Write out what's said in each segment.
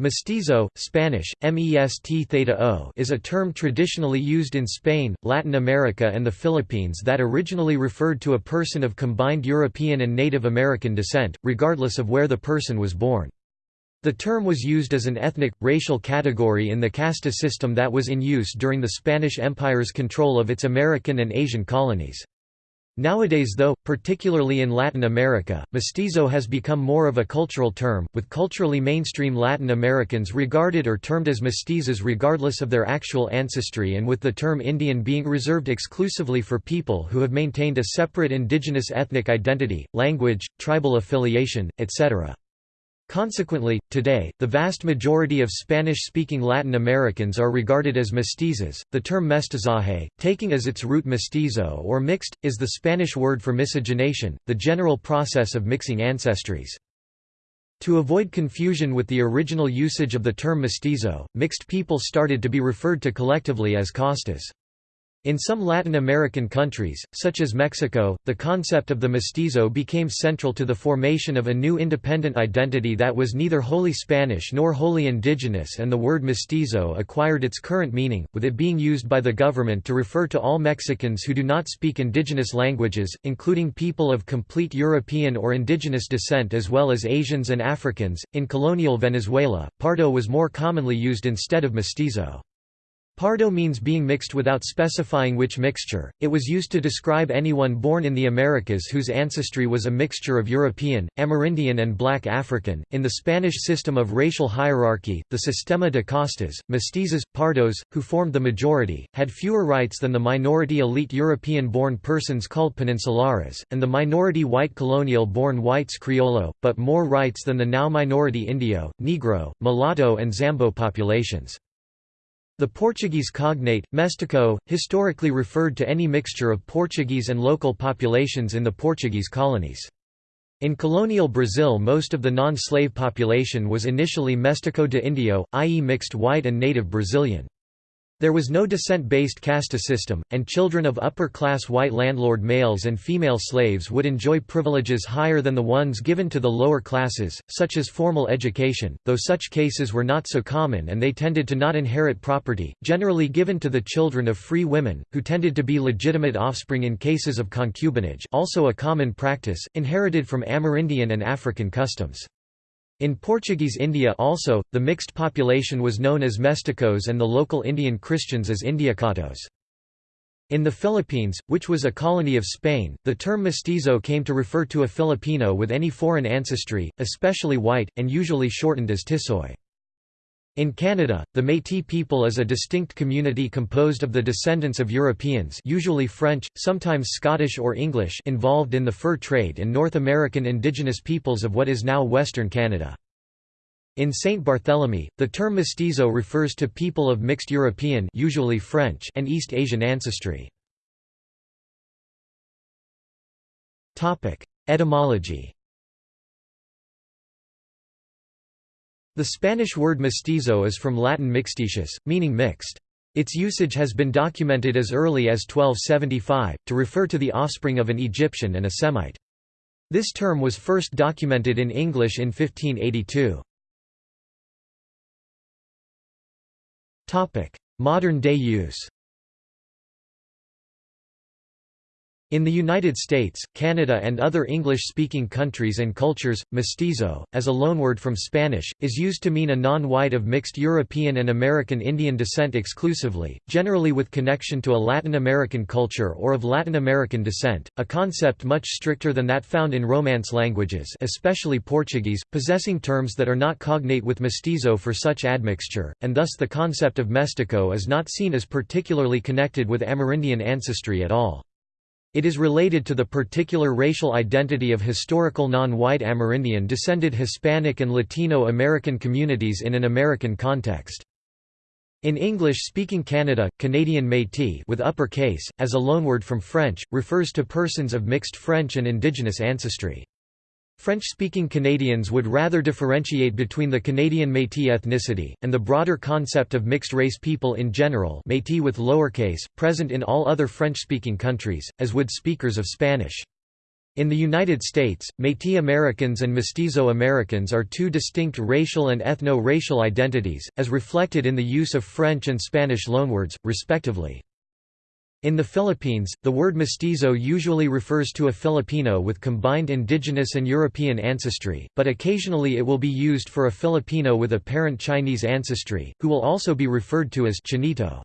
Mestizo, Spanish, mest theta o is a term traditionally used in Spain, Latin America and the Philippines that originally referred to a person of combined European and Native American descent, regardless of where the person was born. The term was used as an ethnic, racial category in the casta system that was in use during the Spanish Empire's control of its American and Asian colonies. Nowadays though, particularly in Latin America, mestizo has become more of a cultural term, with culturally mainstream Latin Americans regarded or termed as mestizos regardless of their actual ancestry and with the term Indian being reserved exclusively for people who have maintained a separate indigenous ethnic identity, language, tribal affiliation, etc. Consequently, today, the vast majority of Spanish-speaking Latin Americans are regarded as mestizos. The term mestizaje, taking as its root mestizo or mixed, is the Spanish word for miscegenation, the general process of mixing ancestries. To avoid confusion with the original usage of the term mestizo, mixed people started to be referred to collectively as castas. In some Latin American countries, such as Mexico, the concept of the mestizo became central to the formation of a new independent identity that was neither wholly Spanish nor wholly indigenous and the word mestizo acquired its current meaning, with it being used by the government to refer to all Mexicans who do not speak indigenous languages, including people of complete European or indigenous descent as well as Asians and Africans. In colonial Venezuela, pardo was more commonly used instead of mestizo. Pardo means being mixed without specifying which mixture, it was used to describe anyone born in the Americas whose ancestry was a mixture of European, Amerindian and black African. In the Spanish system of racial hierarchy, the Sistema de Castas, mestizos, pardos, who formed the majority, had fewer rights than the minority elite European-born persons called peninsulares, and the minority white colonial-born whites criollo, but more rights than the now minority Indio, Negro, mulatto and Zambo populations. The Portuguese cognate, mestiço, historically referred to any mixture of Portuguese and local populations in the Portuguese colonies. In colonial Brazil most of the non-slave population was initially mestiço de indio, i.e. mixed white and native Brazilian. There was no descent-based caste system, and children of upper-class white landlord males and female slaves would enjoy privileges higher than the ones given to the lower classes, such as formal education, though such cases were not so common and they tended to not inherit property, generally given to the children of free women, who tended to be legitimate offspring in cases of concubinage also a common practice, inherited from Amerindian and African customs. In Portuguese India also, the mixed population was known as mesticos and the local Indian Christians as Indiacatos. In the Philippines, which was a colony of Spain, the term mestizo came to refer to a Filipino with any foreign ancestry, especially white, and usually shortened as tisoy. In Canada, the Métis people is a distinct community composed of the descendants of Europeans usually French, sometimes Scottish or English involved in the fur trade and North American indigenous peoples of what is now Western Canada. In St. Barthélemy, the term mestizo refers to people of mixed European usually French and East Asian ancestry. Etymology The Spanish word mestizo is from Latin mixtitius, meaning mixed. Its usage has been documented as early as 1275, to refer to the offspring of an Egyptian and a Semite. This term was first documented in English in 1582. Modern-day use In the United States, Canada and other English-speaking countries and cultures, mestizo, as a loanword from Spanish, is used to mean a non-white of mixed European and American Indian descent exclusively, generally with connection to a Latin American culture or of Latin American descent, a concept much stricter than that found in Romance languages especially Portuguese, possessing terms that are not cognate with mestizo for such admixture, and thus the concept of mestico is not seen as particularly connected with Amerindian ancestry at all. It is related to the particular racial identity of historical non-white Amerindian descended Hispanic and Latino American communities in an American context. In English-speaking Canada, Canadian Métis with upper case, as a loanword from French, refers to persons of mixed French and Indigenous ancestry. French-speaking Canadians would rather differentiate between the Canadian Métis ethnicity, and the broader concept of mixed-race people in general Métis with lowercase, present in all other French-speaking countries, as would speakers of Spanish. In the United States, Métis Americans and Mestizo Americans are two distinct racial and ethno-racial identities, as reflected in the use of French and Spanish loanwords, respectively. In the Philippines, the word mestizo usually refers to a Filipino with combined indigenous and European ancestry, but occasionally it will be used for a Filipino with apparent Chinese ancestry, who will also be referred to as chinito.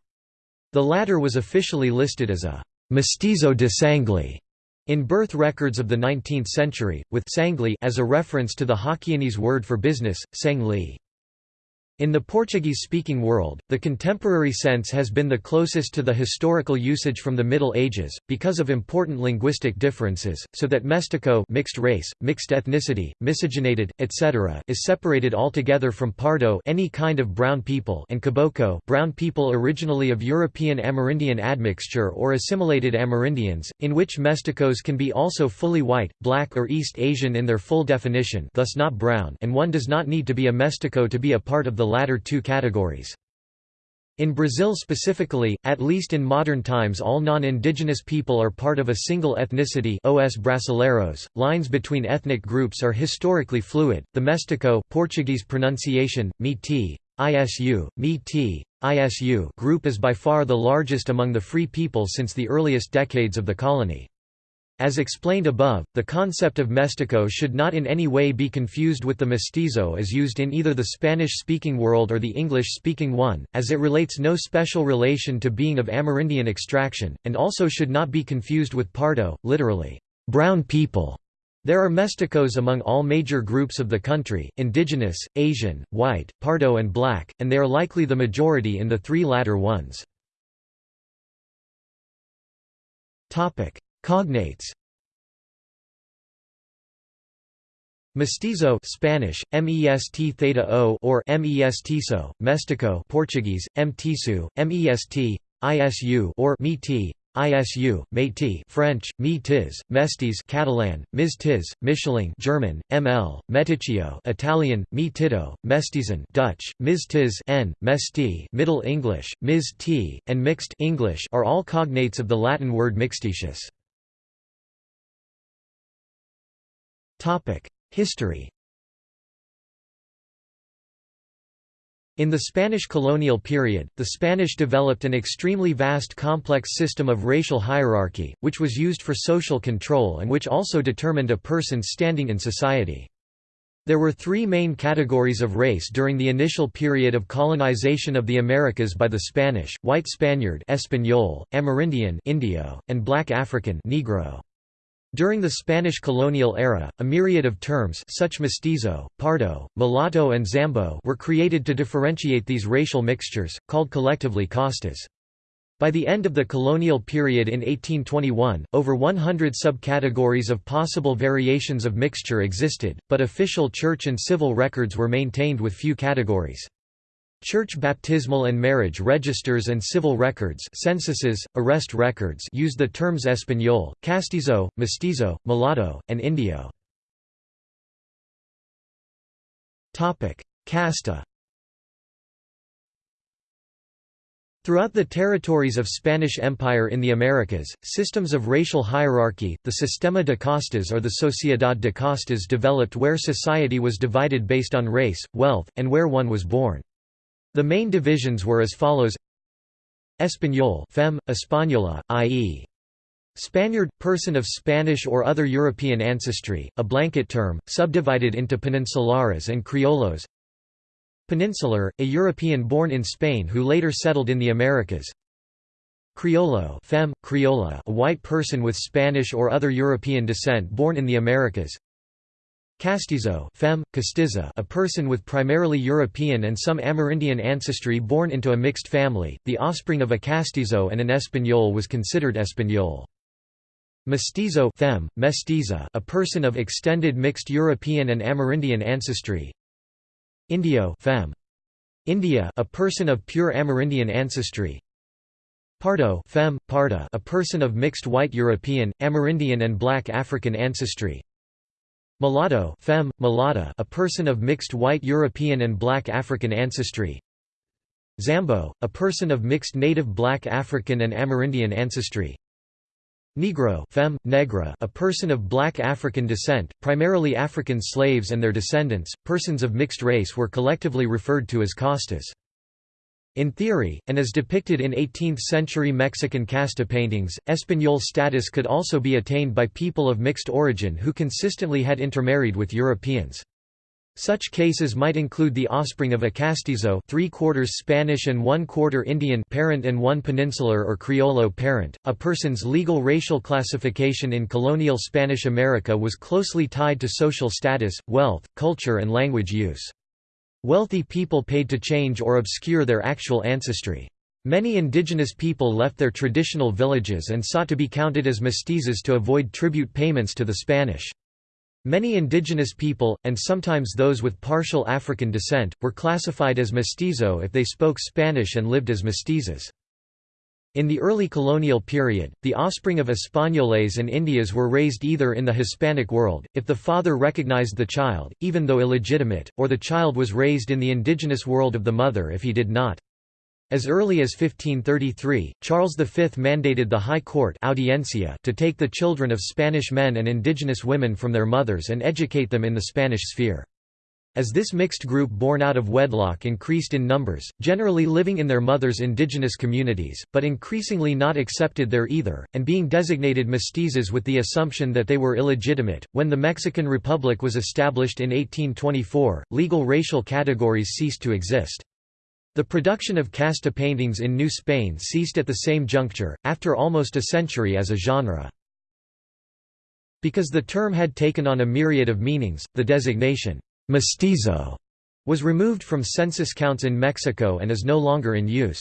The latter was officially listed as a mestizo de sangre in birth records of the 19th century, with sangley as a reference to the Hokkien word for business, sang li. In the Portuguese-speaking world, the contemporary sense has been the closest to the historical usage from the Middle Ages, because of important linguistic differences, so that mestiço mixed race, mixed ethnicity, miscegenated, etc. is separated altogether from pardo any kind of brown people and caboclo brown people originally of European Amerindian admixture or assimilated Amerindians, in which mesticos can be also fully white, black or East Asian in their full definition thus not brown and one does not need to be a mestico to be a part of the latter two categories. In Brazil specifically, at least in modern times all non-indigenous people are part of a single ethnicity os brasileiros. .Lines between ethnic groups are historically fluid. The Mestico Portuguese pronunciation, Miti, ISU, Miti, ISU group is by far the largest among the free people since the earliest decades of the colony. As explained above, the concept of mestico should not in any way be confused with the mestizo as used in either the Spanish-speaking world or the English-speaking one, as it relates no special relation to being of Amerindian extraction, and also should not be confused with pardo, literally, brown people. There are mesticos among all major groups of the country, indigenous, Asian, white, pardo and black, and they are likely the majority in the three latter ones. Cognates Mestizo Spanish, MEST theta o or MESTiso, Mestico Portuguese, MTisu, MEST, ISU or ISU, Métis French, Métis, Mestis Catalan, Miztiz, Mischling German, ML, Meticcio Italian, Metito, Mestizan Dutch, Miztiz N, Mesti Middle English, Miz and Mixed English are all cognates of the Latin word mixtitius. History In the Spanish colonial period, the Spanish developed an extremely vast complex system of racial hierarchy, which was used for social control and which also determined a person's standing in society. There were three main categories of race during the initial period of colonization of the Americas by the Spanish, white Spaniard Español, Amerindian Indio, and black African Negro. During the Spanish colonial era, a myriad of terms such mestizo, pardo, mulatto and zambo were created to differentiate these racial mixtures, called collectively castas. By the end of the colonial period in 1821, over 100 subcategories of possible variations of mixture existed, but official church and civil records were maintained with few categories. Church baptismal and marriage registers and civil records censuses, arrest records use the terms Español, Castizo, Mestizo, Mulatto, and Indio. Casta Throughout the territories of Spanish Empire in the Americas, systems of racial hierarchy, the Sistema de Castas or the Sociedad de Castas developed where society was divided based on race, wealth, and where one was born. The main divisions were as follows. Español fem, Española, i.e. Spaniard, person of Spanish or other European ancestry, a blanket term, subdivided into peninsulares and criollos. Peninsular, a European born in Spain who later settled in the Americas. Criollo fem, criolla a white person with Spanish or other European descent born in the Americas Castizo femme, castiza a person with primarily European and some Amerindian ancestry born into a mixed family, the offspring of a castizo and an Español was considered Español. Mestizo femme, mestiza a person of extended mixed European and Amerindian ancestry Indio femme. India a person of pure Amerindian ancestry Pardo femme, parda a person of mixed white European, Amerindian and black African ancestry Mulatto femme, mulatta a person of mixed white European and black African ancestry Zambo, a person of mixed native black African and Amerindian ancestry Negro femme, negra, a person of black African descent, primarily African slaves and their descendants, persons of mixed race were collectively referred to as castas. In theory, and as depicted in 18th-century Mexican casta paintings, Español status could also be attained by people of mixed origin who consistently had intermarried with Europeans. Such cases might include the offspring of a castizo three-quarters Spanish and one-quarter Indian parent and one peninsular or Criollo parent. A person's legal racial classification in colonial Spanish America was closely tied to social status, wealth, culture and language use. Wealthy people paid to change or obscure their actual ancestry. Many indigenous people left their traditional villages and sought to be counted as mestizos to avoid tribute payments to the Spanish. Many indigenous people, and sometimes those with partial African descent, were classified as mestizo if they spoke Spanish and lived as mestizos. In the early colonial period, the offspring of Españoles and Indias were raised either in the Hispanic world, if the father recognized the child, even though illegitimate, or the child was raised in the indigenous world of the mother if he did not. As early as 1533, Charles V mandated the High Court audiencia to take the children of Spanish men and indigenous women from their mothers and educate them in the Spanish sphere. As this mixed group born out of wedlock increased in numbers, generally living in their mothers' indigenous communities, but increasingly not accepted there either, and being designated mestizos with the assumption that they were illegitimate, when the Mexican Republic was established in 1824, legal racial categories ceased to exist. The production of casta paintings in New Spain ceased at the same juncture, after almost a century as a genre. Because the term had taken on a myriad of meanings, the designation, mestizo, was removed from census counts in Mexico and is no longer in use.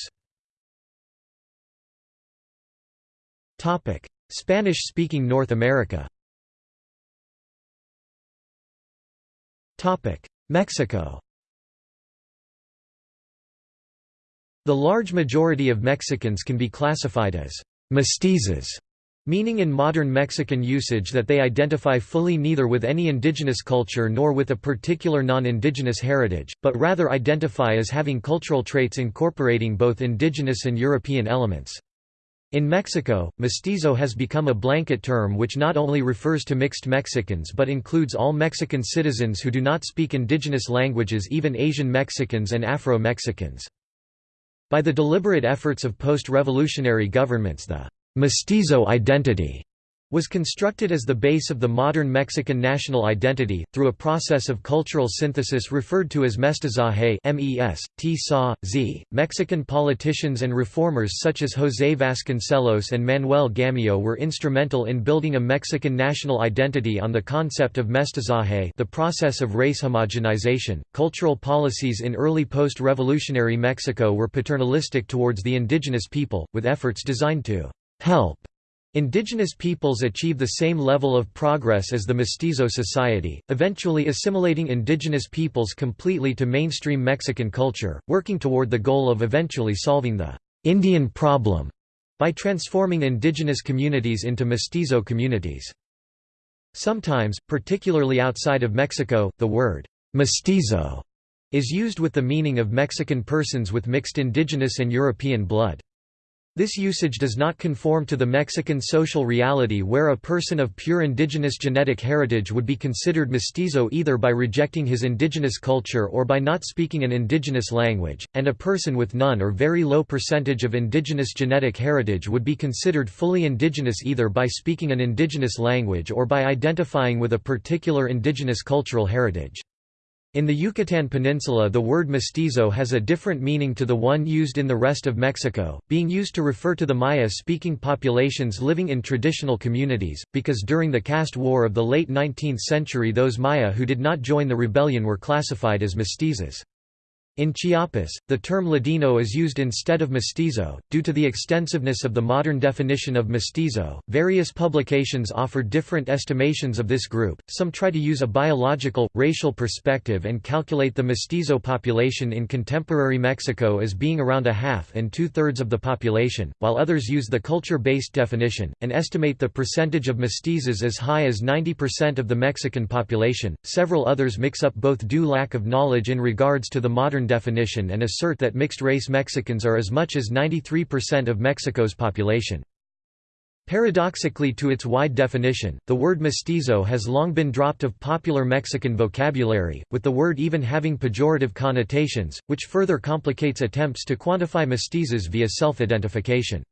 Spanish-speaking North America Mexico The large majority of Mexicans can be classified as mestizos, meaning in modern Mexican usage that they identify fully neither with any indigenous culture nor with a particular non-indigenous heritage, but rather identify as having cultural traits incorporating both indigenous and European elements. In Mexico, mestizo has become a blanket term which not only refers to mixed Mexicans but includes all Mexican citizens who do not speak indigenous languages even Asian Mexicans and Afro-Mexicans. By the deliberate efforts of post-revolutionary governments the «mestizo identity» was constructed as the base of the modern Mexican national identity, through a process of cultural synthesis referred to as mestizaje. Mexican politicians and reformers such as José Vasconcelos and Manuel Gamio were instrumental in building a Mexican national identity on the concept of mestizaje the process of race homogenization. Cultural policies in early post-revolutionary Mexico were paternalistic towards the indigenous people, with efforts designed to help Indigenous peoples achieve the same level of progress as the mestizo society, eventually assimilating indigenous peoples completely to mainstream Mexican culture, working toward the goal of eventually solving the Indian problem by transforming indigenous communities into mestizo communities. Sometimes, particularly outside of Mexico, the word mestizo is used with the meaning of Mexican persons with mixed indigenous and European blood. This usage does not conform to the Mexican social reality where a person of pure indigenous genetic heritage would be considered mestizo either by rejecting his indigenous culture or by not speaking an indigenous language, and a person with none or very low percentage of indigenous genetic heritage would be considered fully indigenous either by speaking an indigenous language or by identifying with a particular indigenous cultural heritage. In the Yucatan Peninsula the word mestizo has a different meaning to the one used in the rest of Mexico, being used to refer to the Maya-speaking populations living in traditional communities, because during the caste war of the late 19th century those Maya who did not join the rebellion were classified as mestizos. In Chiapas, the term Ladino is used instead of mestizo. Due to the extensiveness of the modern definition of mestizo, various publications offer different estimations of this group. Some try to use a biological, racial perspective and calculate the mestizo population in contemporary Mexico as being around a half and two thirds of the population, while others use the culture based definition, and estimate the percentage of mestizos as high as 90% of the Mexican population. Several others mix up both due lack of knowledge in regards to the modern definition and assert that mixed-race Mexicans are as much as 93% of Mexico's population. Paradoxically to its wide definition, the word mestizo has long been dropped of popular Mexican vocabulary, with the word even having pejorative connotations, which further complicates attempts to quantify mestizos via self-identification.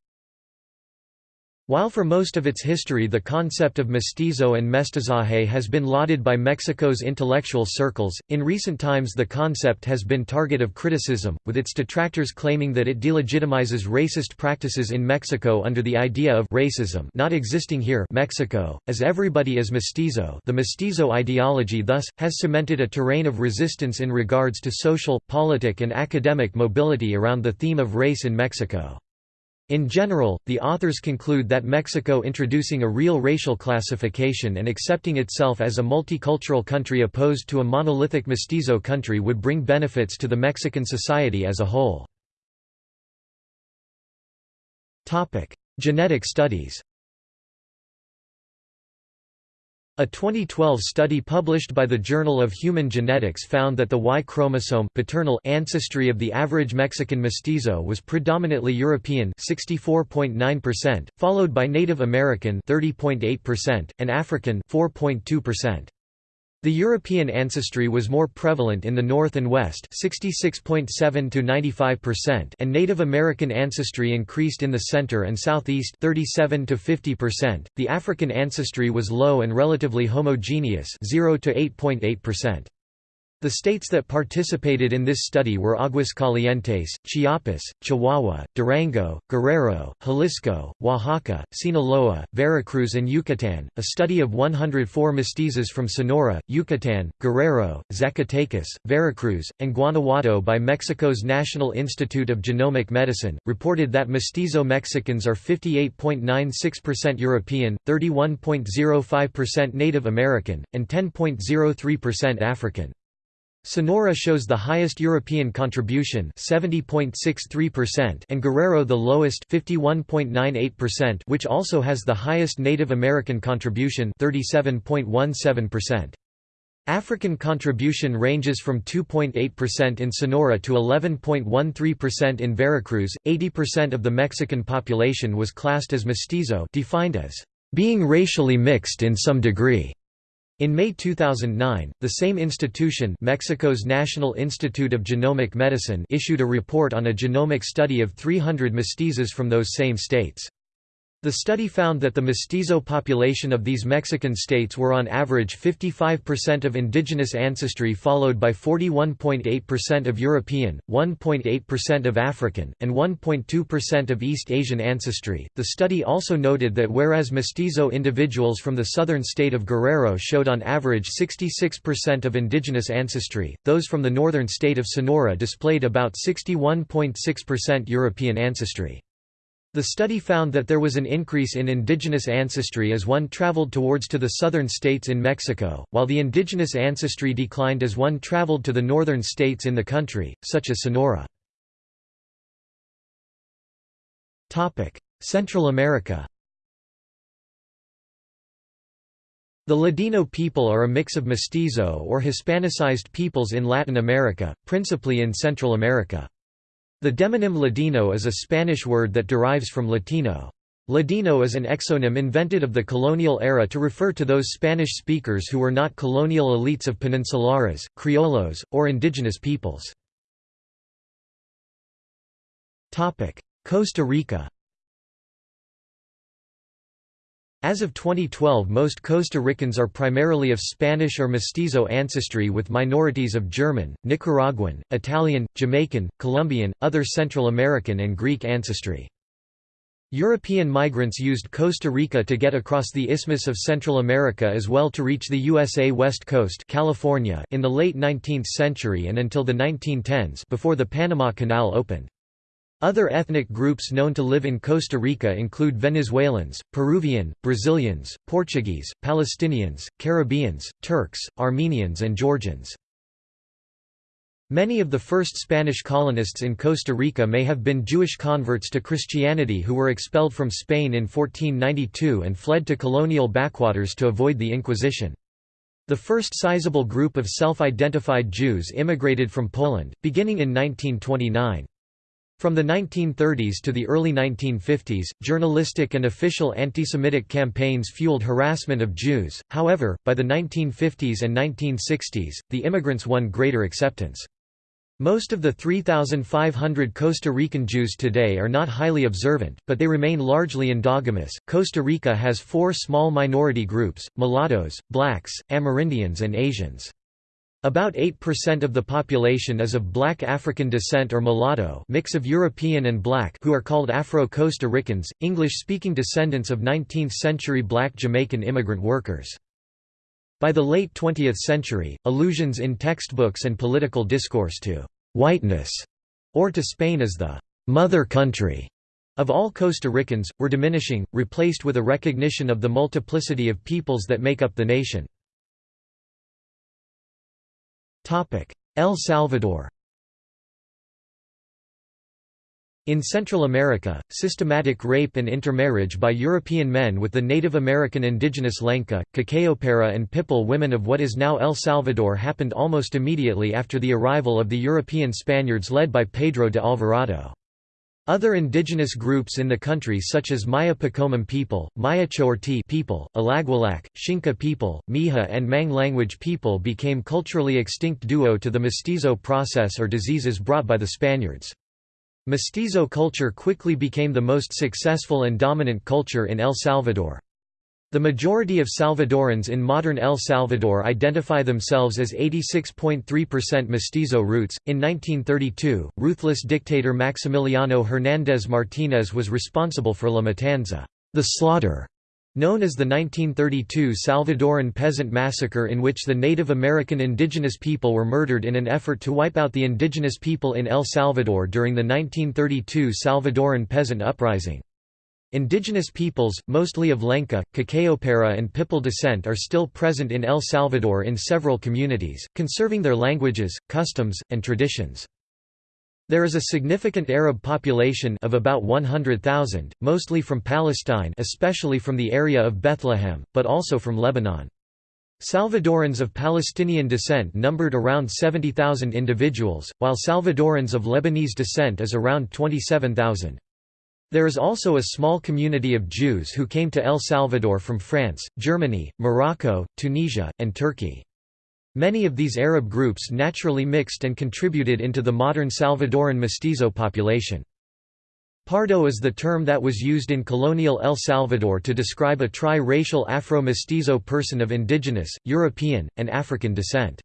While for most of its history the concept of mestizo and mestizaje has been lauded by Mexico's intellectual circles, in recent times the concept has been target of criticism, with its detractors claiming that it delegitimizes racist practices in Mexico under the idea of racism not existing here Mexico, as everybody is mestizo the mestizo ideology thus, has cemented a terrain of resistance in regards to social, politic and academic mobility around the theme of race in Mexico. In general, the authors conclude that Mexico introducing a real racial classification and accepting itself as a multicultural country opposed to a monolithic mestizo country would bring benefits to the Mexican society as a whole. Genetic studies A 2012 study published by the Journal of Human Genetics found that the Y chromosome paternal ancestry of the average Mexican mestizo was predominantly European 64.9%, followed by Native American 30.8% and African 4.2%. The European ancestry was more prevalent in the North and West 66.7 to 95% and Native American ancestry increased in the center and southeast 37 to 50%. The African ancestry was low and relatively homogeneous 0 to 8.8%. The states that participated in this study were Aguascalientes, Chiapas, Chihuahua, Durango, Guerrero, Jalisco, Oaxaca, Sinaloa, Veracruz, and Yucatan. A study of 104 mestizos from Sonora, Yucatan, Guerrero, Zacatecas, Veracruz, and Guanajuato by Mexico's National Institute of Genomic Medicine reported that mestizo Mexicans are 58.96% European, 31.05% Native American, and 10.03% African. Sonora shows the highest European contribution 70.63% and Guerrero the lowest 51.98% which also has the highest Native American contribution 37.17%. African contribution ranges from 2.8% in Sonora to 11.13% in Veracruz. 80% of the Mexican population was classed as mestizo, defined as being racially mixed in some degree. In May 2009, the same institution Mexico's National Institute of Genomic Medicine issued a report on a genomic study of 300 mestizos from those same states. The study found that the mestizo population of these Mexican states were on average 55% of indigenous ancestry followed by 41.8% of European, 1.8% of African, and 1.2% of East Asian ancestry. The study also noted that whereas mestizo individuals from the southern state of Guerrero showed on average 66% of indigenous ancestry, those from the northern state of Sonora displayed about 61.6% European ancestry. The study found that there was an increase in indigenous ancestry as one traveled towards to the southern states in Mexico, while the indigenous ancestry declined as one traveled to the northern states in the country, such as Sonora. Central America The Ladino people are a mix of mestizo or Hispanicized peoples in Latin America, principally in Central America. The demonym Ladino is a Spanish word that derives from Latino. Ladino is an exonym invented of the colonial era to refer to those Spanish speakers who were not colonial elites of peninsulares, criollos, or indigenous peoples. Costa Rica As of 2012 most Costa Ricans are primarily of Spanish or mestizo ancestry with minorities of German, Nicaraguan, Italian, Jamaican, Colombian, other Central American and Greek ancestry. European migrants used Costa Rica to get across the Isthmus of Central America as well to reach the USA West Coast California in the late 19th century and until the 1910s before the Panama Canal opened. Other ethnic groups known to live in Costa Rica include Venezuelans, Peruvian, Brazilians, Portuguese, Palestinians, Caribbeans, Turks, Armenians and Georgians. Many of the first Spanish colonists in Costa Rica may have been Jewish converts to Christianity who were expelled from Spain in 1492 and fled to colonial backwaters to avoid the Inquisition. The first sizable group of self-identified Jews immigrated from Poland, beginning in 1929. From the 1930s to the early 1950s, journalistic and official anti-Semitic campaigns fueled harassment of Jews, however, by the 1950s and 1960s, the immigrants won greater acceptance. Most of the 3,500 Costa Rican Jews today are not highly observant, but they remain largely endogamous. Costa Rica has four small minority groups mulattoes, blacks, Amerindians, and Asians. About 8% of the population is of black African descent or mulatto mix of European and black who are called Afro-Costa Ricans, English-speaking descendants of 19th-century black Jamaican immigrant workers. By the late 20th century, allusions in textbooks and political discourse to «whiteness» or to Spain as the «mother country» of all Costa Ricans, were diminishing, replaced with a recognition of the multiplicity of peoples that make up the nation. El Salvador In Central America, systematic rape and intermarriage by European men with the Native American indigenous Lenca, Cacaopera and Pipil women of what is now El Salvador happened almost immediately after the arrival of the European Spaniards led by Pedro de Alvarado. Other indigenous groups in the country such as Maya Poqomam people, Maya Chorti people, Alaguilac, Xinca people, Miha and Mang language people became culturally extinct due to the mestizo process or diseases brought by the Spaniards. Mestizo culture quickly became the most successful and dominant culture in El Salvador. The majority of Salvadorans in modern El Salvador identify themselves as 86.3% mestizo roots. In 1932, ruthless dictator Maximiliano Hernández Martínez was responsible for La Matanza, the slaughter, known as the 1932 Salvadoran Peasant Massacre in which the Native American indigenous people were murdered in an effort to wipe out the indigenous people in El Salvador during the 1932 Salvadoran Peasant Uprising. Indigenous peoples, mostly of Lenca, Cacaopera and Pipil descent are still present in El Salvador in several communities, conserving their languages, customs, and traditions. There is a significant Arab population of about 100,000, mostly from Palestine especially from the area of Bethlehem, but also from Lebanon. Salvadorans of Palestinian descent numbered around 70,000 individuals, while Salvadorans of Lebanese descent is around 27,000. There is also a small community of Jews who came to El Salvador from France, Germany, Morocco, Tunisia, and Turkey. Many of these Arab groups naturally mixed and contributed into the modern Salvadoran mestizo population. Pardo is the term that was used in colonial El Salvador to describe a tri-racial Afro-mestizo person of indigenous, European, and African descent.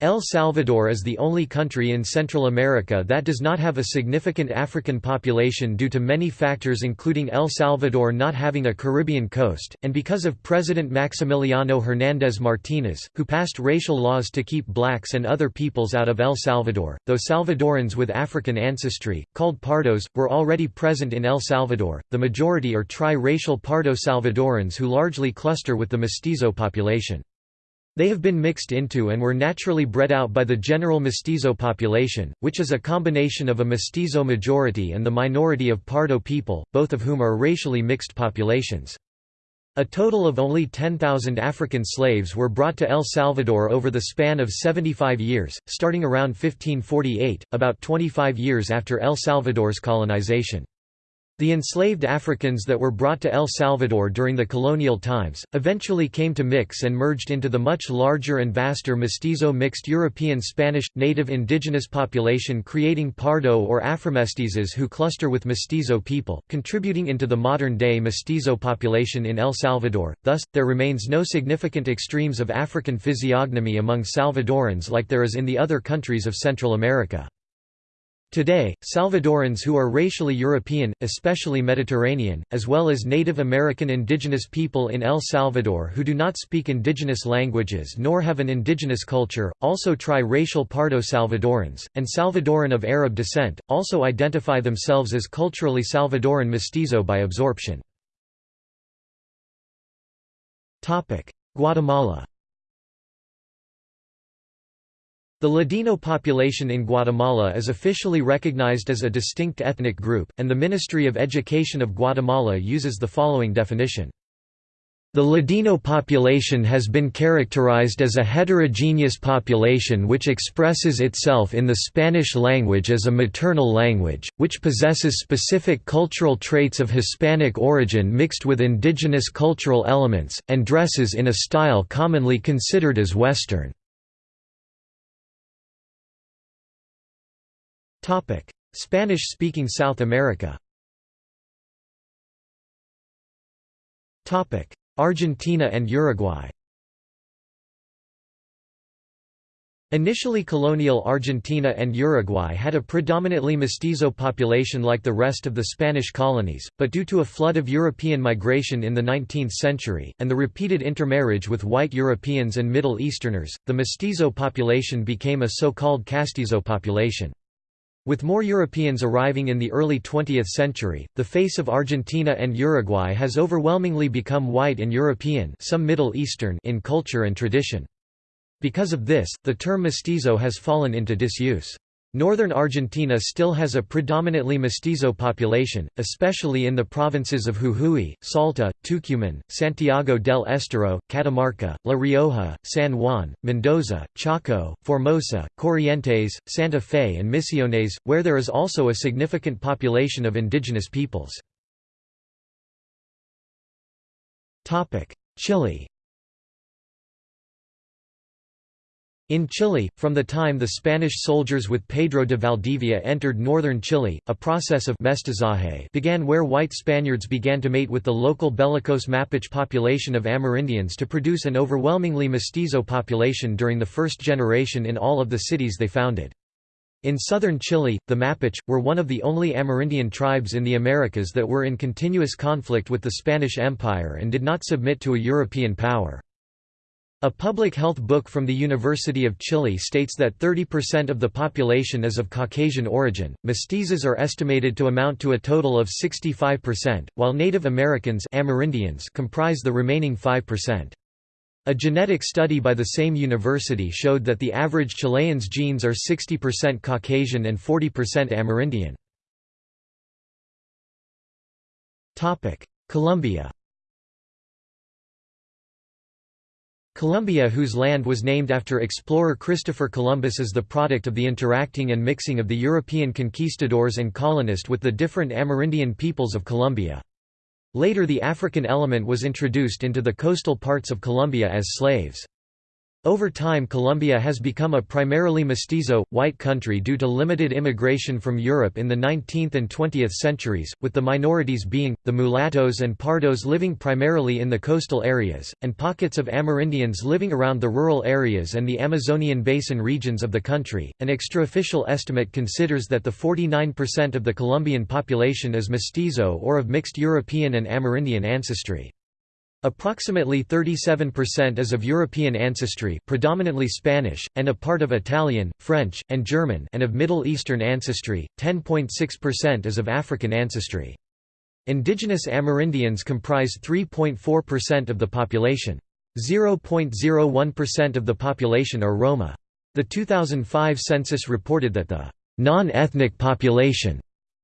El Salvador is the only country in Central America that does not have a significant African population due to many factors including El Salvador not having a Caribbean coast, and because of President Maximiliano Hernández Martínez, who passed racial laws to keep blacks and other peoples out of El Salvador, though Salvadorans with African ancestry, called Pardos, were already present in El Salvador, the majority are tri-racial Pardo Salvadorans who largely cluster with the mestizo population. They have been mixed into and were naturally bred out by the general mestizo population, which is a combination of a mestizo majority and the minority of Pardo people, both of whom are racially mixed populations. A total of only 10,000 African slaves were brought to El Salvador over the span of 75 years, starting around 1548, about 25 years after El Salvador's colonization. The enslaved Africans that were brought to El Salvador during the colonial times, eventually came to mix and merged into the much larger and vaster mestizo mixed European Spanish, native indigenous population creating Pardo or Afromestizos who cluster with mestizo people, contributing into the modern-day mestizo population in El Salvador, thus, there remains no significant extremes of African physiognomy among Salvadorans like there is in the other countries of Central America. Today, Salvadorans who are racially European, especially Mediterranean, as well as Native American indigenous people in El Salvador who do not speak indigenous languages nor have an indigenous culture, also tri-racial Pardo Salvadorans, and Salvadoran of Arab descent, also identify themselves as culturally Salvadoran mestizo by absorption. Guatemala The Ladino population in Guatemala is officially recognized as a distinct ethnic group, and the Ministry of Education of Guatemala uses the following definition. The Ladino population has been characterized as a heterogeneous population which expresses itself in the Spanish language as a maternal language, which possesses specific cultural traits of Hispanic origin mixed with indigenous cultural elements, and dresses in a style commonly considered as Western. Spanish-speaking South America. Argentina and Uruguay. Initially colonial Argentina and Uruguay had a predominantly mestizo population like the rest of the Spanish colonies, but due to a flood of European migration in the 19th century, and the repeated intermarriage with white Europeans and Middle Easterners, the mestizo population became a so-called castizo population. With more Europeans arriving in the early 20th century, the face of Argentina and Uruguay has overwhelmingly become white and European some Middle Eastern in culture and tradition. Because of this, the term mestizo has fallen into disuse. Northern Argentina still has a predominantly mestizo population, especially in the provinces of Jujuy, Salta, Tucumán, Santiago del Estero, Catamarca, La Rioja, San Juan, Mendoza, Chaco, Formosa, Corrientes, Santa Fe and Misiones, where there is also a significant population of indigenous peoples. Chile In Chile, from the time the Spanish soldiers with Pedro de Valdivia entered northern Chile, a process of mestizaje began where white Spaniards began to mate with the local bellicose Mapuche population of Amerindians to produce an overwhelmingly mestizo population during the first generation in all of the cities they founded. In southern Chile, the Mapuche, were one of the only Amerindian tribes in the Americas that were in continuous conflict with the Spanish Empire and did not submit to a European power. A public health book from the University of Chile states that 30% of the population is of Caucasian origin. Mestizos are estimated to amount to a total of 65%, while Native Americans Amerindians comprise the remaining 5%. A genetic study by the same university showed that the average Chilean's genes are 60% Caucasian and 40% Amerindian. Colombia Colombia whose land was named after explorer Christopher Columbus is the product of the interacting and mixing of the European conquistadors and colonists with the different Amerindian peoples of Colombia. Later the African element was introduced into the coastal parts of Colombia as slaves. Over time Colombia has become a primarily mestizo, white country due to limited immigration from Europe in the 19th and 20th centuries, with the minorities being, the mulattoes and pardos living primarily in the coastal areas, and pockets of Amerindians living around the rural areas and the Amazonian basin regions of the country. An extraofficial estimate considers that the 49% of the Colombian population is mestizo or of mixed European and Amerindian ancestry. Approximately 37% is of European ancestry predominantly Spanish, and a part of Italian, French, and German and of Middle Eastern ancestry, 10.6% is of African ancestry. Indigenous Amerindians comprise 3.4% of the population. 0.01% of the population are Roma. The 2005 census reported that the non-ethnic population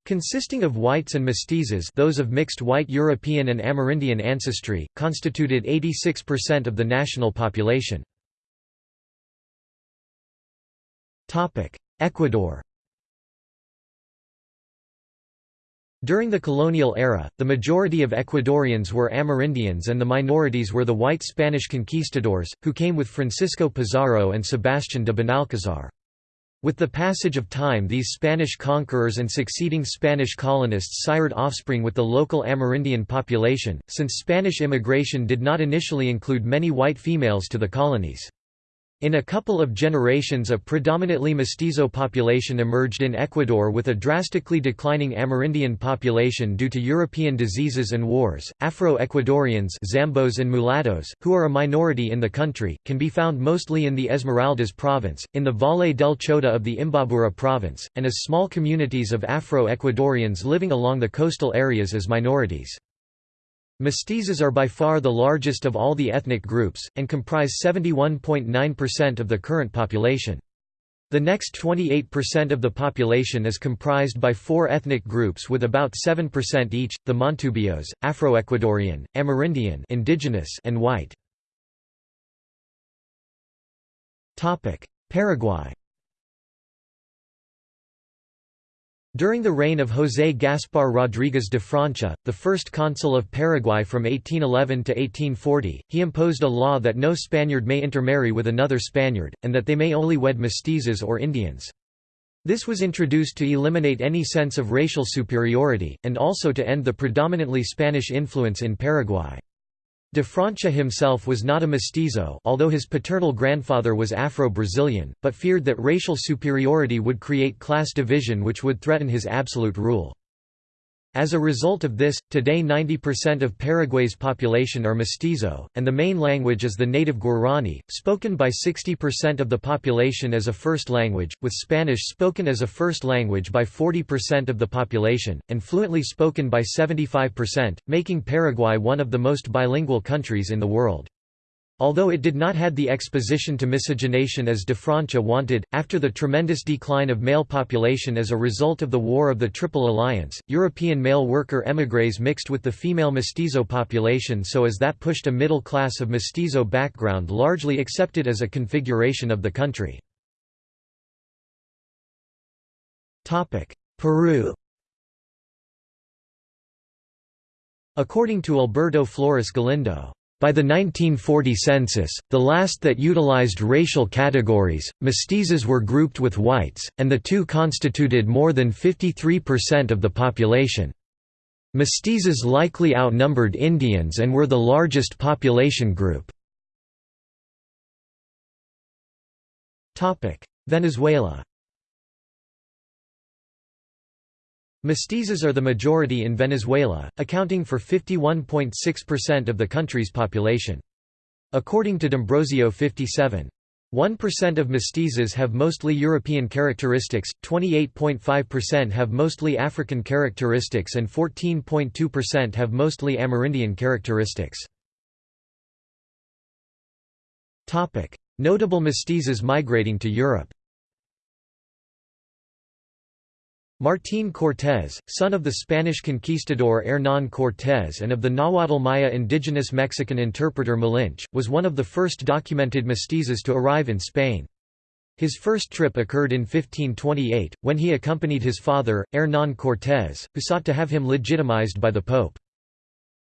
Consisting of whites and mestizos those of mixed white European and Amerindian ancestry, constituted 86% of the national population. Ecuador During the colonial era, the majority of Ecuadorians were Amerindians and the minorities were the white Spanish conquistadors, who came with Francisco Pizarro and Sebastián de Benalcázar. With the passage of time these Spanish conquerors and succeeding Spanish colonists sired offspring with the local Amerindian population, since Spanish immigration did not initially include many white females to the colonies. In a couple of generations a predominantly mestizo population emerged in Ecuador with a drastically declining Amerindian population due to European diseases and wars. Afro-Ecuadorians Zambos and mulattoes, who are a minority in the country, can be found mostly in the Esmeraldas province, in the Valle del Chota of the Imbabura province, and as small communities of Afro-Ecuadorians living along the coastal areas as minorities. Mestizos are by far the largest of all the ethnic groups, and comprise 71.9% of the current population. The next 28% of the population is comprised by four ethnic groups with about 7% each, the Montubios, Afro-Ecuadorian, Amerindian indigenous and white. Paraguay During the reign of José Gaspar Rodríguez de Francia, the first consul of Paraguay from 1811 to 1840, he imposed a law that no Spaniard may intermarry with another Spaniard, and that they may only wed mestizos or Indians. This was introduced to eliminate any sense of racial superiority, and also to end the predominantly Spanish influence in Paraguay. De Francia himself was not a mestizo although his paternal grandfather was Afro-Brazilian, but feared that racial superiority would create class division which would threaten his absolute rule. As a result of this, today 90% of Paraguay's population are mestizo, and the main language is the native Guarani, spoken by 60% of the population as a first language, with Spanish spoken as a first language by 40% of the population, and fluently spoken by 75%, making Paraguay one of the most bilingual countries in the world. Although it did not had the exposition to miscegenation as de Francia wanted, after the tremendous decline of male population as a result of the War of the Triple Alliance, European male worker émigrés mixed with the female mestizo population so as that pushed a middle class of mestizo background largely accepted as a configuration of the country. Peru According to Alberto Flores Galindo by the 1940 census, the last that utilized racial categories, mestizos were grouped with whites, and the two constituted more than 53% of the population. Mestizos likely outnumbered Indians and were the largest population group. Venezuela Mestizos are the majority in Venezuela, accounting for 51.6% of the country's population. According to D'Ambrosio 57. 1% of mestizos have mostly European characteristics, 28.5% have mostly African characteristics and 14.2% have mostly Amerindian characteristics. Notable mestizos migrating to Europe Martín Cortés, son of the Spanish conquistador Hernán Cortés and of the Nahuatl Maya indigenous Mexican interpreter Malinche, was one of the first documented mestizos to arrive in Spain. His first trip occurred in 1528, when he accompanied his father, Hernán Cortés, who sought to have him legitimized by the Pope.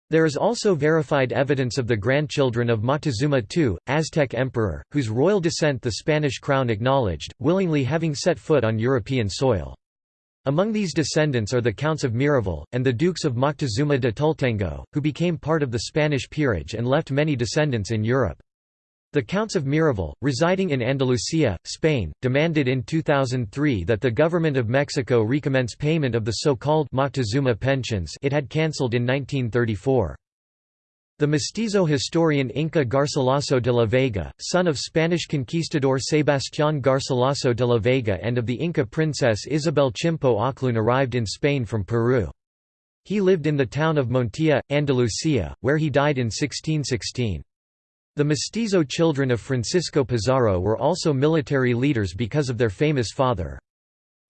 There is also verified evidence of the grandchildren of Moctezuma II, Aztec emperor, whose royal descent the Spanish crown acknowledged, willingly having set foot on European soil. Among these descendants are the Counts of Miravalle, and the Dukes of Moctezuma de Tultengo, who became part of the Spanish peerage and left many descendants in Europe. The Counts of Miravalle, residing in Andalusia, Spain, demanded in 2003 that the government of Mexico recommence payment of the so-called Moctezuma pensions it had cancelled in 1934. The mestizo historian Inca Garcilaso de la Vega, son of Spanish conquistador Sebastián Garcilaso de la Vega and of the Inca princess Isabel Chimpo Oclún arrived in Spain from Peru. He lived in the town of Montilla, Andalusia, where he died in 1616. The mestizo children of Francisco Pizarro were also military leaders because of their famous father.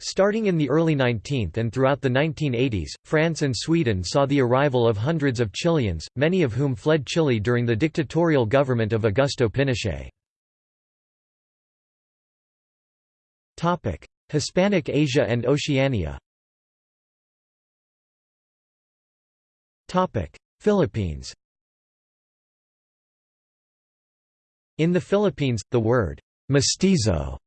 Starting in the early 19th and throughout the 1980s, France and Sweden saw the arrival of hundreds of Chileans, many of whom fled Chile during the dictatorial government of Augusto Pinochet. Hispanic Asia and Oceania Philippines In the Philippines, the word «mestizo»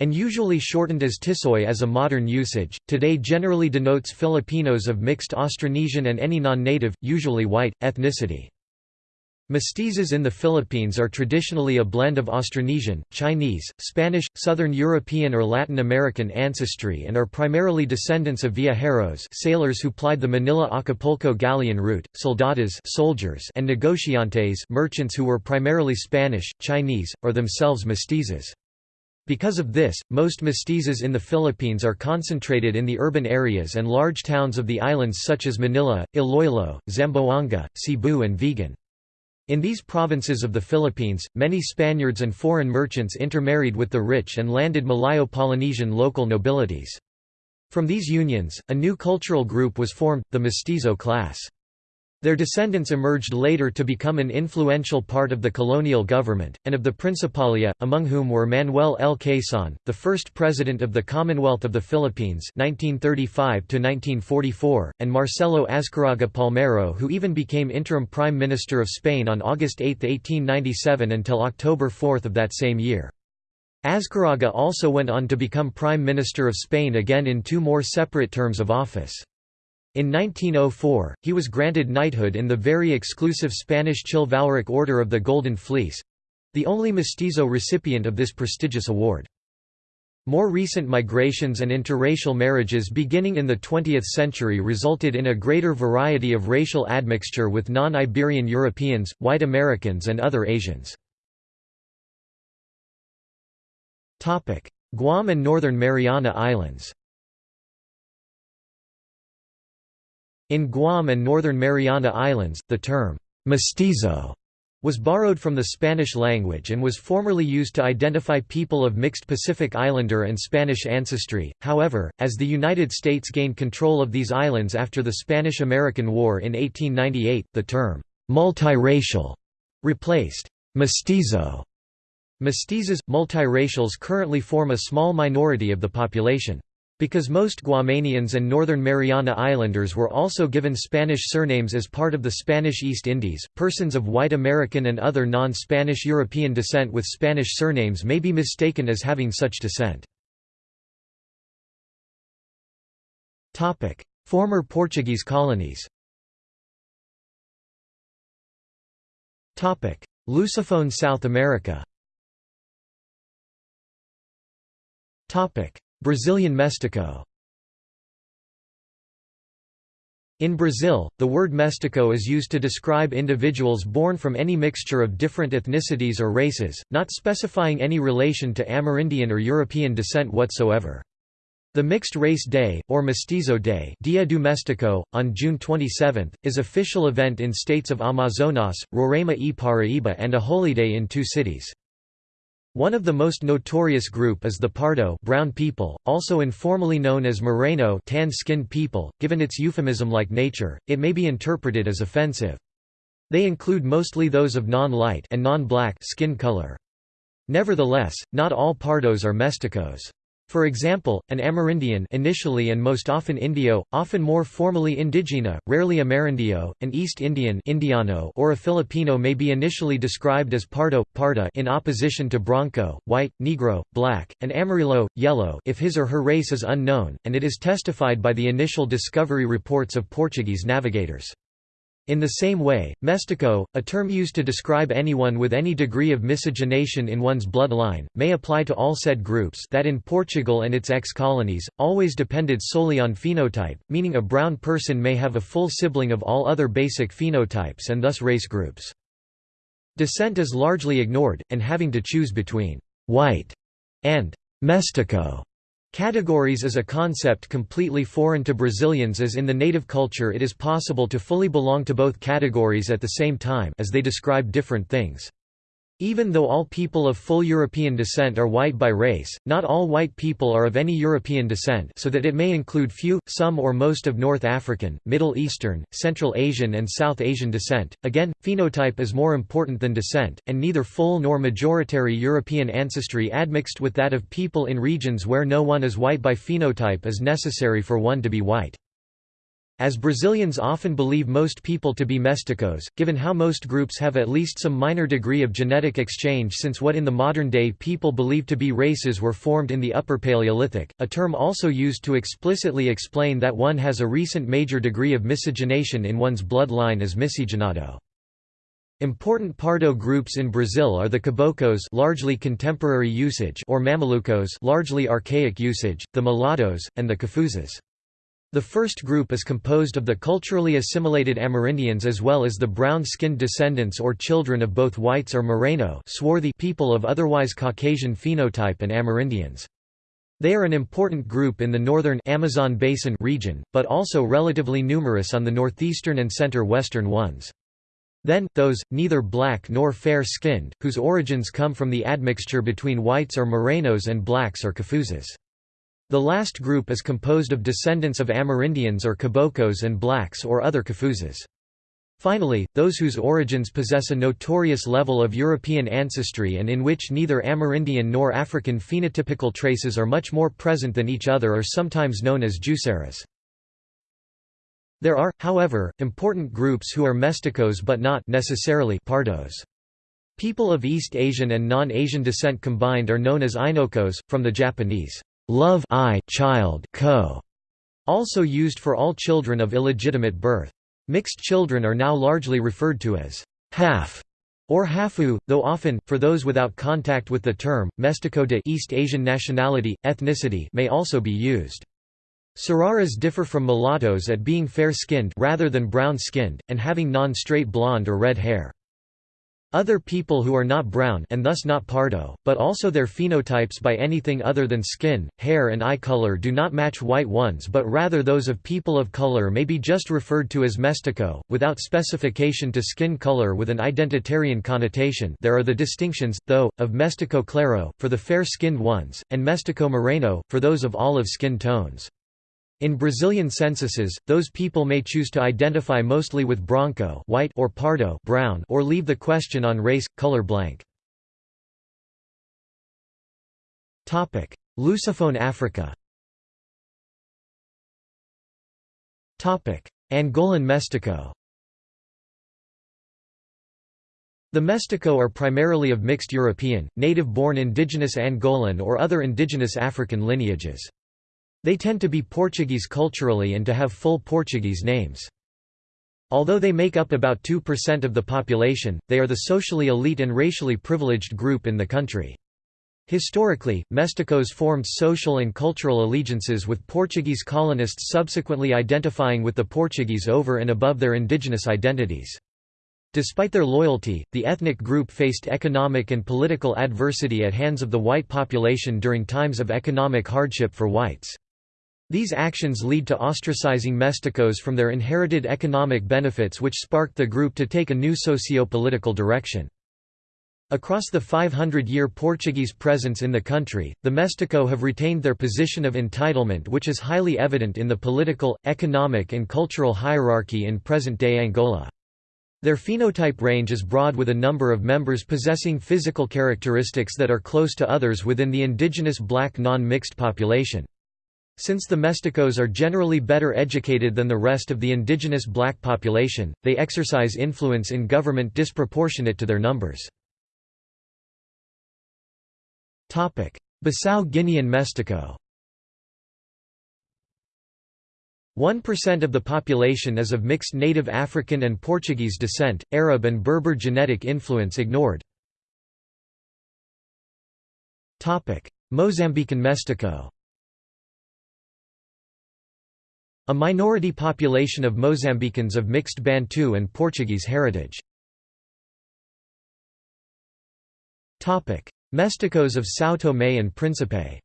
and usually shortened as Tisoy as a modern usage, today generally denotes Filipinos of mixed Austronesian and any non-native, usually white, ethnicity. Mestizos in the Philippines are traditionally a blend of Austronesian, Chinese, Spanish, Southern European or Latin American ancestry and are primarily descendants of viajeros sailors who plied the Manila-Acapulco galleon route, soldados soldiers and negociantes merchants who were primarily Spanish, Chinese, or themselves mestizos. Because of this, most mestizos in the Philippines are concentrated in the urban areas and large towns of the islands such as Manila, Iloilo, Zamboanga, Cebu and Vigan. In these provinces of the Philippines, many Spaniards and foreign merchants intermarried with the rich and landed Malayo-Polynesian local nobilities. From these unions, a new cultural group was formed, the mestizo class. Their descendants emerged later to become an influential part of the colonial government, and of the Principalia, among whom were Manuel L. Quezon, the first president of the Commonwealth of the Philippines 1935 and Marcelo Azcárraga Palmero who even became interim Prime Minister of Spain on August 8, 1897 until October 4 of that same year. Azcárraga also went on to become Prime Minister of Spain again in two more separate terms of office. In 1904, he was granted knighthood in the very exclusive Spanish Chivalric Order of the Golden Fleece—the only mestizo recipient of this prestigious award. More recent migrations and interracial marriages beginning in the 20th century resulted in a greater variety of racial admixture with non-Iberian Europeans, white Americans and other Asians. Guam and Northern Mariana Islands In Guam and Northern Mariana Islands, the term, mestizo was borrowed from the Spanish language and was formerly used to identify people of mixed Pacific Islander and Spanish ancestry. However, as the United States gained control of these islands after the Spanish-American War in 1898, the term multiracial replaced mestizo. Mestizos, multiracials currently form a small minority of the population. Because most Guamanians and Northern Mariana Islanders were also given Spanish surnames as part of the Spanish East Indies, persons of white American and other non-Spanish European descent with Spanish surnames may be mistaken as having such descent. Former Portuguese colonies. Lusophone South America Brazilian mestiço In Brazil, the word mestiço is used to describe individuals born from any mixture of different ethnicities or races, not specifying any relation to Amerindian or European descent whatsoever. The Mixed Race Day, or Mestizo Day Dia do Mestiço, on June 27, is official event in states of Amazonas, Roraima e Paraíba and a holiday in two cities. One of the most notorious group is the Pardo brown people, also informally known as Moreno tan-skinned people. Given its euphemism-like nature, it may be interpreted as offensive. They include mostly those of non-light and non-black skin color. Nevertheless, not all Pardos are mesticos. For example, an Amerindian initially and most often Indio, often more formally Indigena, rarely Amerindio, an East Indian Indiano or a Filipino may be initially described as Pardo, Parda in opposition to Branco, white, Negro, black, and Amarillo, yellow if his or her race is unknown, and it is testified by the initial discovery reports of Portuguese navigators. In the same way, mestiço, a term used to describe anyone with any degree of miscegenation in one's bloodline, may apply to all said groups that in Portugal and its ex-colonies, always depended solely on phenotype, meaning a brown person may have a full sibling of all other basic phenotypes and thus race groups. Descent is largely ignored, and having to choose between «white» and «mestiço» Categories is a concept completely foreign to Brazilians as in the native culture it is possible to fully belong to both categories at the same time as they describe different things. Even though all people of full European descent are white by race, not all white people are of any European descent so that it may include few, some or most of North African, Middle Eastern, Central Asian and South Asian descent. Again, phenotype is more important than descent, and neither full nor majoritary European ancestry admixed with that of people in regions where no one is white by phenotype is necessary for one to be white. As Brazilians often believe most people to be mesticos, given how most groups have at least some minor degree of genetic exchange since what in the modern day people believe to be races were formed in the Upper Paleolithic, a term also used to explicitly explain that one has a recent major degree of miscegenation in one's bloodline is miscigenado. Important Pardo groups in Brazil are the Caboclos largely contemporary usage or Mamelucos largely archaic usage, the Mulattoes, and the Cafuzes. The first group is composed of the culturally assimilated Amerindians as well as the brown-skinned descendants or children of both whites or Moreno swarthy people of otherwise Caucasian phenotype and Amerindians. They are an important group in the northern Amazon basin region, but also relatively numerous on the northeastern and center-western ones. Then, those, neither black nor fair-skinned, whose origins come from the admixture between whites or morenos and blacks or Kafuzas. The last group is composed of descendants of Amerindians or Caboclos and blacks or other Kafuzas. Finally, those whose origins possess a notorious level of European ancestry and in which neither Amerindian nor African phenotypical traces are much more present than each other are sometimes known as Juçaras. There are, however, important groups who are mesticos but not necessarily pardos. People of East Asian and non-Asian descent combined are known as Ainokos, from the Japanese love I child co, also used for all children of illegitimate birth. Mixed children are now largely referred to as half or hafu, though often, for those without contact with the term, mestico de East Asian nationality, ethnicity may also be used. Sararas differ from mulattoes at being fair-skinned rather than brown-skinned, and having non-straight blonde or red hair. Other people who are not brown and thus not pardo, but also their phenotypes by anything other than skin, hair and eye color do not match white ones but rather those of people of color may be just referred to as mestico, without specification to skin color with an identitarian connotation there are the distinctions, though, of mestico claro, for the fair-skinned ones, and mestico moreno, for those of olive skin tones. In Brazilian censuses, those people may choose to identify mostly with branco white or pardo brown or leave the question on race, color blank. Lusophone Africa Angolan Mestico The Mestico are primarily of mixed European, native-born indigenous Angolan or other indigenous African lineages. They tend to be Portuguese culturally and to have full Portuguese names. Although they make up about 2% of the population, they are the socially elite and racially privileged group in the country. Historically, Mesticos formed social and cultural allegiances with Portuguese colonists subsequently identifying with the Portuguese over and above their indigenous identities. Despite their loyalty, the ethnic group faced economic and political adversity at hands of the white population during times of economic hardship for whites. These actions lead to ostracizing mesticos from their inherited economic benefits which sparked the group to take a new socio-political direction. Across the 500-year Portuguese presence in the country, the Mestico have retained their position of entitlement which is highly evident in the political, economic and cultural hierarchy in present-day Angola. Their phenotype range is broad with a number of members possessing physical characteristics that are close to others within the indigenous black non-mixed population. Since the Mesticos are generally better educated than the rest of the indigenous black population, they exercise influence in government disproportionate to their numbers. Bissau Guinean Mestico 1% of the population is of mixed native African and Portuguese descent, Arab and Berber genetic influence ignored. Mozambican Mestico A minority population of Mozambicans of mixed Bantu and Portuguese heritage. Mesticos of São Tomé and Príncipe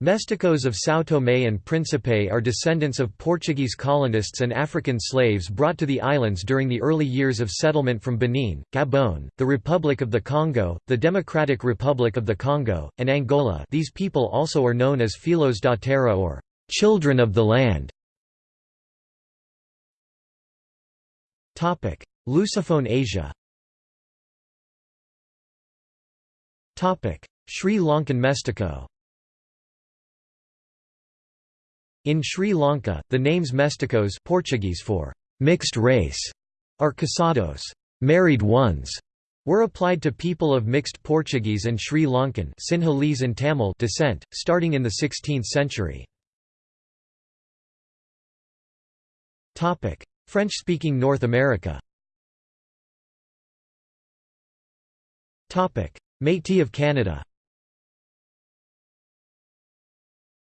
Mesticos of São Tomé and Príncipe are descendants of Portuguese colonists and African slaves brought to the islands during the early years of settlement from Benin, Gabon, the Republic of the Congo, the Democratic Republic of the Congo, and Angola. These people also are known as Filhos da Terra or «children of the land». Lusophone Asia. Sri Lankan Mestico In Sri Lanka, the names mesticos Portuguese for mixed race or casados. Married ones, were applied to people of mixed Portuguese and Sri Lankan Sinhalese and Tamil descent, starting in the 16th century. French-speaking North America Métis of Canada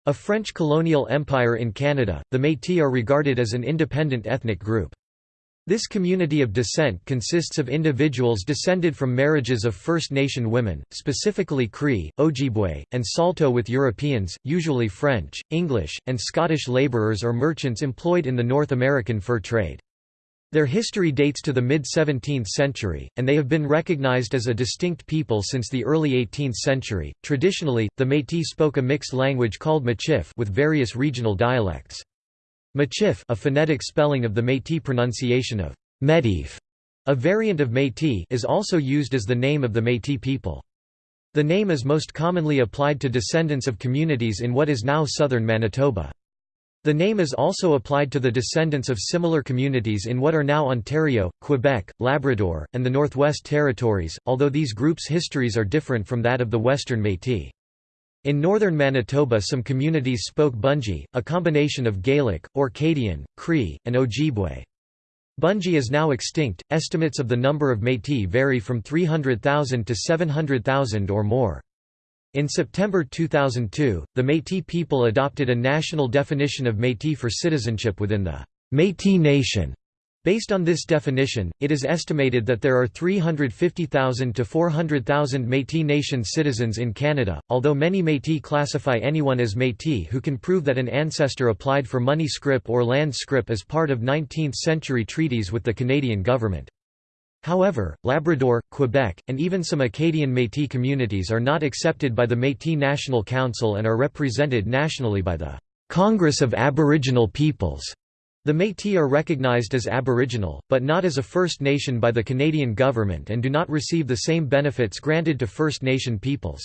A French colonial empire in Canada, the Métis are regarded as an independent ethnic group. This community of descent consists of individuals descended from marriages of First Nation women, specifically Cree, Ojibwe, and Saulteaux with Europeans, usually French, English, and Scottish labourers or merchants employed in the North American fur trade. Their history dates to the mid-17th century, and they have been recognized as a distinct people since the early 18th century. Traditionally, the Métis spoke a mixed language called Michif with various regional dialects. Michif, a phonetic spelling of the Métis pronunciation of Métif, a variant of Métis, is also used as the name of the Métis people. The name is most commonly applied to descendants of communities in what is now southern Manitoba. The name is also applied to the descendants of similar communities in what are now Ontario, Quebec, Labrador, and the Northwest Territories, although these groups' histories are different from that of the Western Métis. In northern Manitoba some communities spoke Bungi, a combination of Gaelic, Orcadian, Cree, and Ojibwe. Bungi is now extinct, estimates of the number of Métis vary from 300,000 to 700,000 or more. In September 2002, the Métis people adopted a national definition of Métis for citizenship within the Métis Nation. Based on this definition, it is estimated that there are 350,000 to 400,000 Métis Nation citizens in Canada, although many Métis classify anyone as Métis who can prove that an ancestor applied for money scrip or land scrip as part of 19th-century treaties with the Canadian government. However, Labrador, Quebec, and even some Acadian Métis communities are not accepted by the Métis National Council and are represented nationally by the Congress of Aboriginal Peoples. The Métis are recognized as Aboriginal, but not as a First Nation by the Canadian government and do not receive the same benefits granted to First Nation peoples.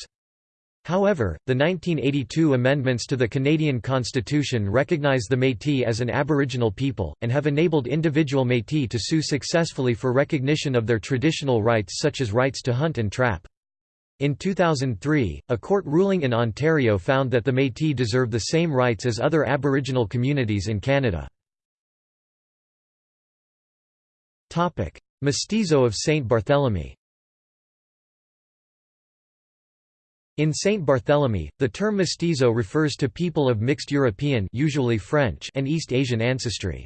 However, the 1982 amendments to the Canadian Constitution recognize the Métis as an Aboriginal people, and have enabled individual Métis to sue successfully for recognition of their traditional rights such as rights to hunt and trap. In 2003, a court ruling in Ontario found that the Métis deserve the same rights as other Aboriginal communities in Canada. Mestizo of Saint Barthélemy In Saint Barthélemy, the term mestizo refers to people of mixed European usually French and East Asian ancestry.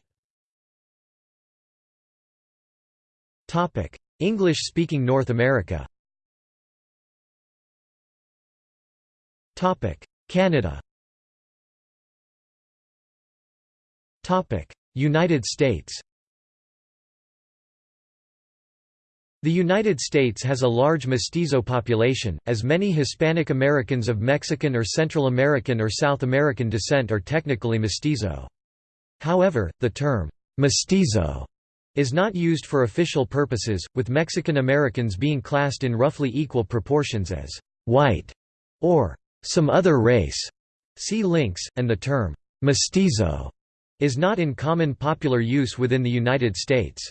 English-speaking North America. Canada. United States The United States has a large mestizo population, as many Hispanic Americans of Mexican or Central American or South American descent are technically mestizo. However, the term, mestizo, is not used for official purposes, with Mexican Americans being classed in roughly equal proportions as white or some other race. See links, and the term mestizo is not in common popular use within the United States.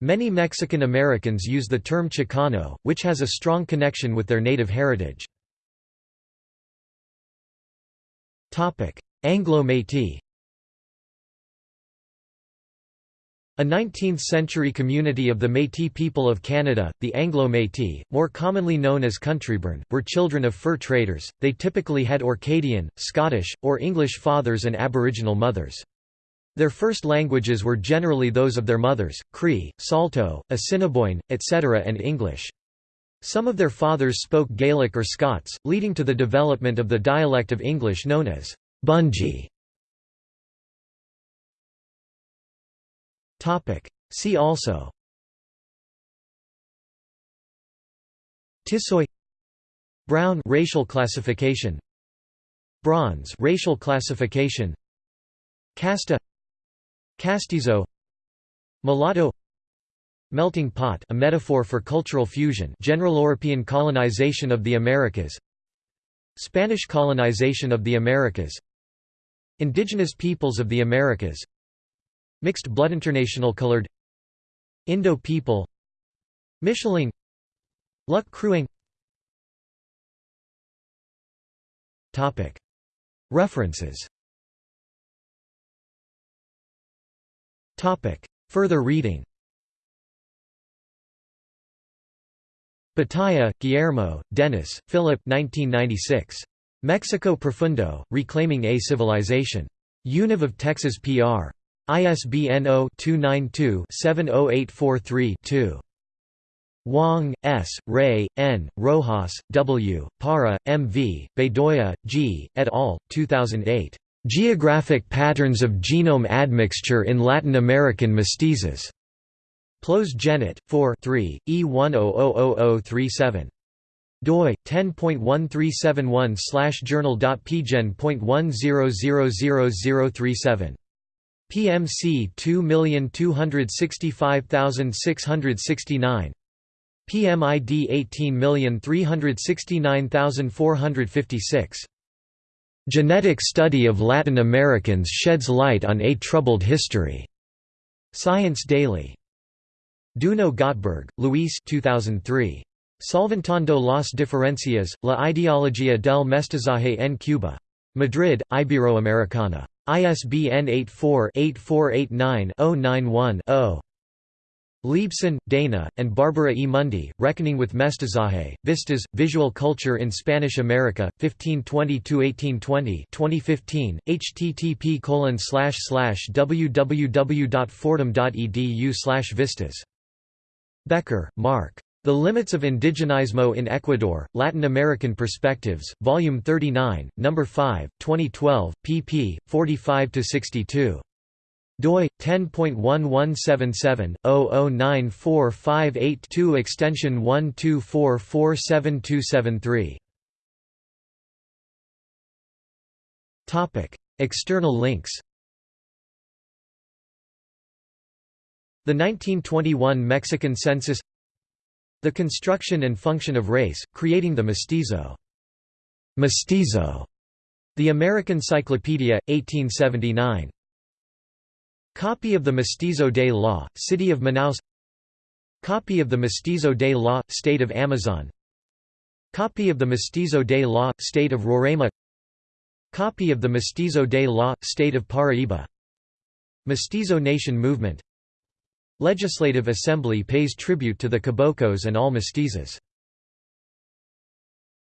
Many Mexican Americans use the term Chicano, which has a strong connection with their native heritage. Anglo-Métis A 19th-century community of the Métis people of Canada, the Anglo-Métis, more commonly known as countryborn, were children of fur traders, they typically had Orcadian, Scottish, or English fathers and Aboriginal mothers. Their first languages were generally those of their mothers, Cree, Saulteaux, Assiniboine, etc. and English. Some of their fathers spoke Gaelic or Scots, leading to the development of the dialect of English known as Bungi. See also Tisoy Brown racial classification Bronze racial classification Casta Castizo Mulatto Melting pot a metaphor for cultural fusion general European colonization of the Americas Spanish colonization of the Americas Indigenous peoples of the Americas Mixed blood international colored Indo people Mischling Luk khrueng References Topic. Further reading Batalla, Guillermo, Dennis, Philip 1996. Mexico Profundo, Reclaiming a Civilization. Univ of Texas PR. ISBN 0-292-70843-2. Wang, S., Ray, N., Rojas, W., Parra, M. V., Bedoya, G., et al., 2008. Geographic patterns of genome admixture in Latin American mestizos. Plos Genet, 4 3, E100037 doi 10.1371 slash journal.pgen.10000037 PMC 2265669 PMID 18369456 Genetic study of Latin Americans sheds light on a troubled history. Science Daily. Duno Gottberg, Luis 2003. Solventando las diferencias, la ideología del mestizaje en Cuba. Madrid, Iberoamericana. ISBN 84-8489-091-0. Leibsohn, Dana, and Barbara E. Mundy, Reckoning with Mestizaje, Vistas, Visual Culture in Spanish America, 1520–1820 2015, http www.fordham.edu vistas. Becker, Marc. The Limits of Indigenismo in Ecuador, Latin American Perspectives, Volume 39, No. 5, 2012, pp. 45–62 doi 10.1177/00945882 extension 12447273 topic external links the 1921 Mexican census the construction and function of race, creating the mestizo. Mestizo. The American Cyclopedia, 1879. Copy of the Mestizo Day Law, City of Manaus. Copy of the Mestizo Day Law, State of Amazon. Copy of the Mestizo Day Law, State of Roraima. Copy of the Mestizo Day Law, State of Paraíba. Mestizo Nation Movement. Legislative Assembly pays tribute to the Caboclos and all mestizos